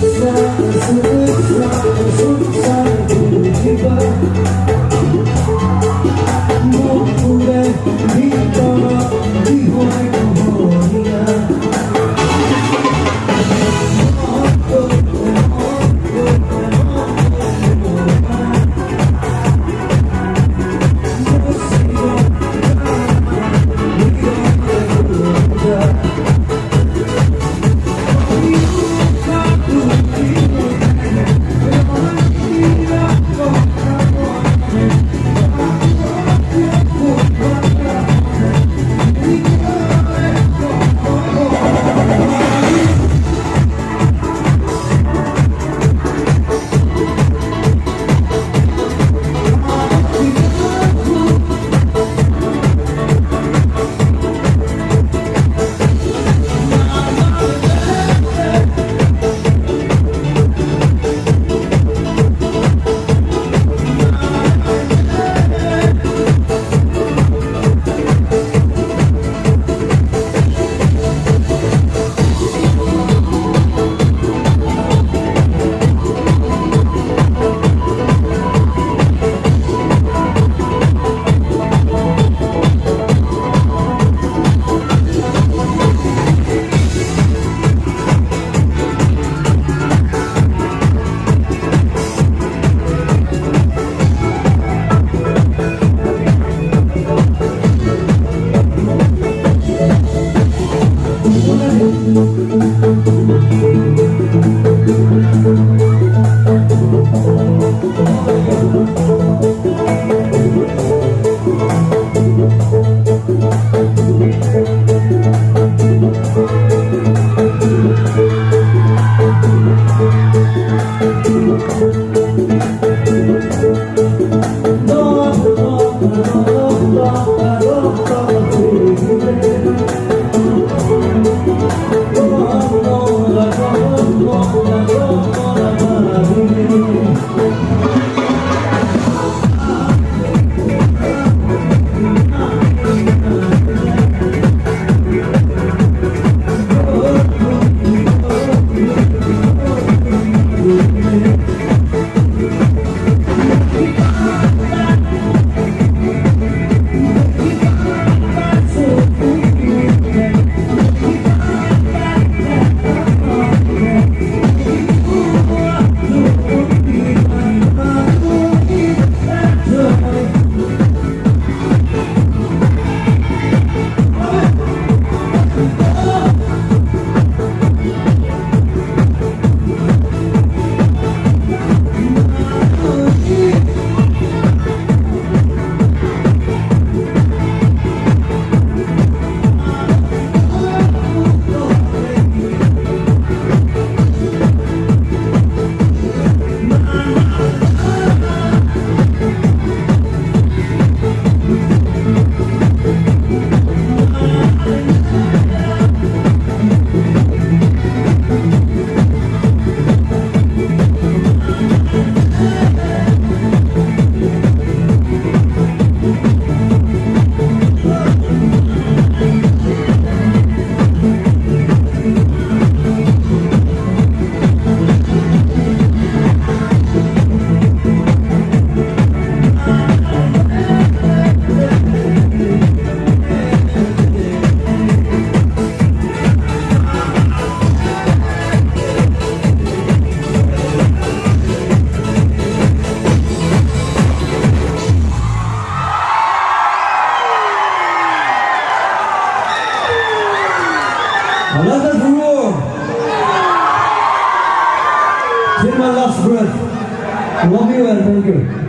Thank you. Another rule. Till my last breath. Love you and thank you.